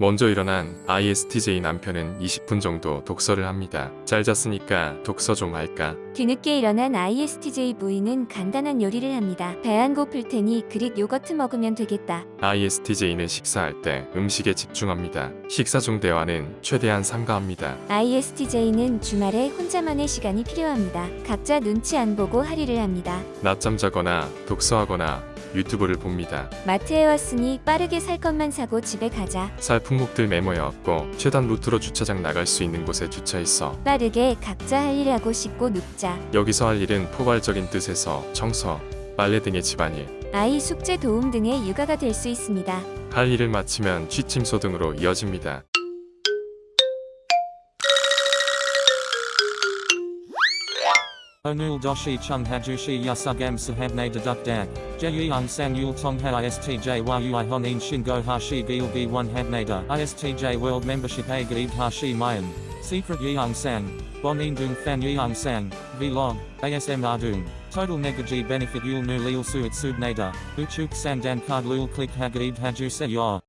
먼저 일어난 ISTJ 남편은 20분 정도 독서를 합니다. 잘 잤으니까 독서 좀 할까? 뒤늦게 일어난 ISTJ 부인은 간단한 요리를 합니다. 배 안 고플 테니 그릭 요거트 먹으면 되겠다. ISTJ는 식사할 때 음식에 집중합니다. 식사 중 대화는 최대한 삼가합니다. ISTJ는 주말에 혼자만의 시간이 필요합니다. 각자 눈치 안 보고 할일을 합니다. 낮잠 자거나 독서하거나 유튜브를 봅니다. 마트에 왔으니 빠르게 살 것만 사고 집에 가자. 살 품목들 메모해 왔고 최단 루트로 주차장 나갈 수 있는 곳에 주차했어. 빠르게 각자 할 일 하고 씻고 눕자. 여기서 할 일은 포괄적인 뜻에서 청소, 빨래 등의 집안일. 아이 숙제 도움 등의 육아가 될 수 있습니다. 할 일을 마치면 취침소 등으로 이어집니다. Onul doshi chung hajushi yasugam sahabne deduk dag. Jeyung sang yul tong ha istj yui honin shingo hashi gilgi one habnada. Istj world membership a gaib hashi mayan. Secret yeung sang. Bonin dung fan yeung sang. Vlog. ASM ardung. Total negaji benefit yul nu lil suit subnada. Uchuk sandan card lul click hagaib haju se yor.